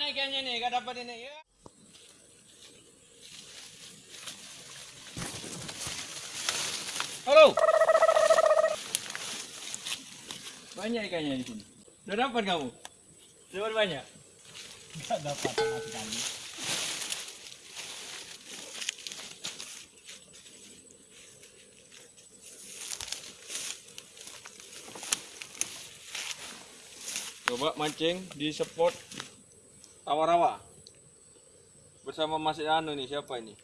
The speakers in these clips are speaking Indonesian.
Mana ikannya nih? Gak dapat ini. Ya. Halo. Banyak ikannya di sini. Udah dapat kamu? Dapat banyak? Enggak dapat sama sekali. Coba mancing di spot rawa-rawa. Bersama Mas Anu nih, siapa ini?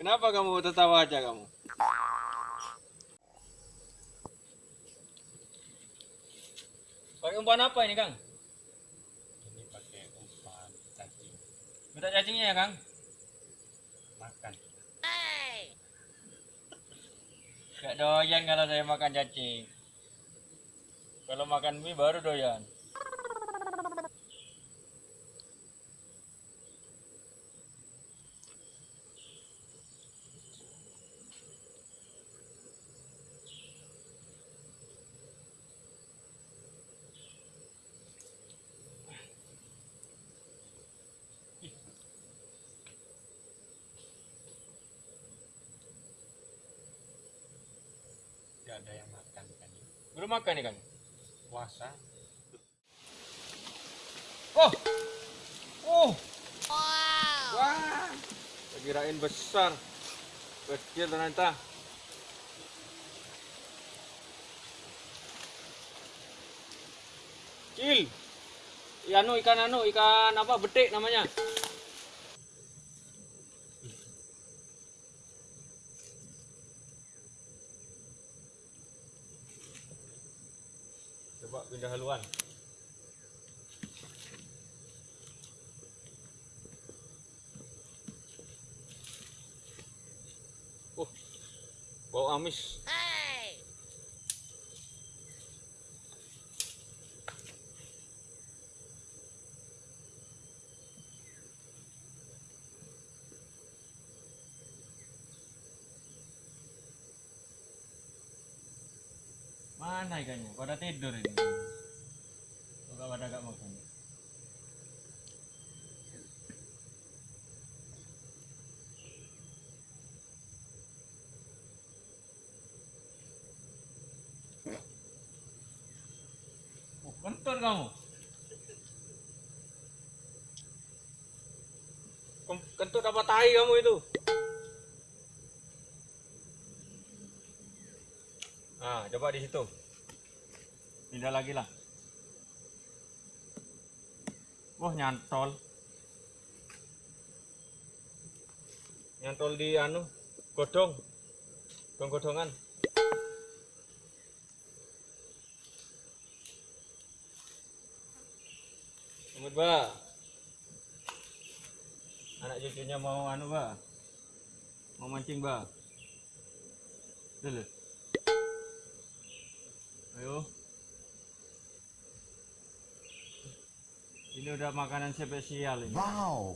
Kenapa kamu tertawa aja kamu? Pakai umpan apa ini, Kang? Ini pakai umpan cacing Minta cacingnya ya, Kang? Gak doyan kalau saya makan cacing. Kalau makan mie baru doyan. Ada yang makan kan. Belum makan nih, Kang? Puasa. Oh! Oh! Wah! Saya kirain besar. Kecil ternyata. Kecil. Ya, anu ikan anu ikan apa betik namanya. Pindah haluan. Oh, bau amis. Mana ikannya? Pada tidur ini. Enggak pada gak makan. Oh, kentut kamu. Kentut apa tahi kamu itu? Nah, coba di situ. Pindah lagi lah. Wah, nyantol. Nyantol di anu, godong. Godong-godongan. Selamat, Ba. Anak cucunya mau anu, Ba. Mau mancing, Ba. Dulu. Ayo. Ini udah makanan spesial ini. Wow.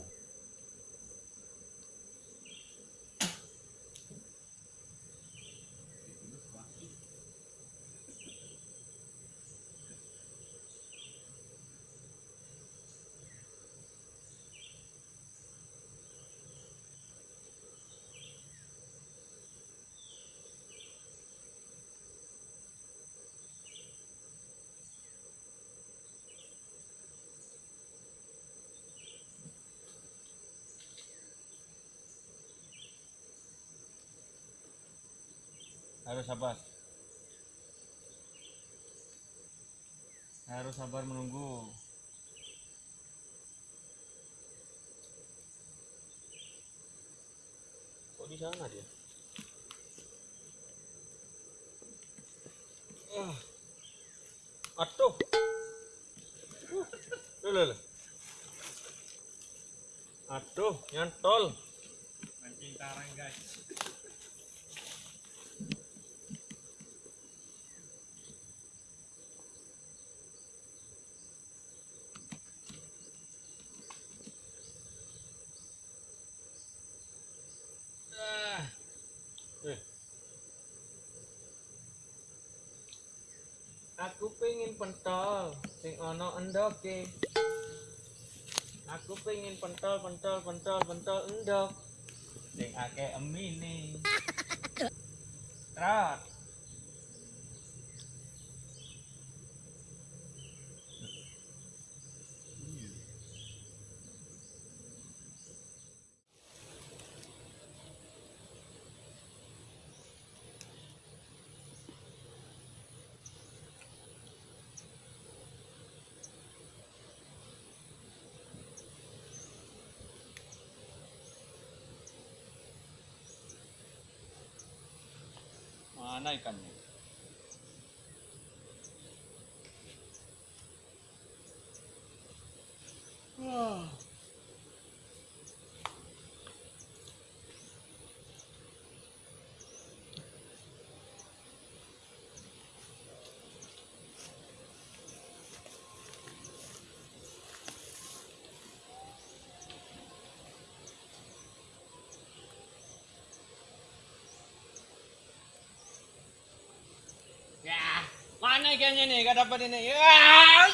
Harus sabar. Harus sabar menunggu. Kok di sana dia? Ah. Aduh. Uh. Loh, loh, loh. Aduh, nyantol. Mancing karang guys. Aku pengen pentol sing ono endoke. Aku pengen pentol pentol pentol pentol endok sing akeh emine. Trot. Mana ikannya? Wah. Ya, mana ikannya nih? Gak dapat ini. Ya.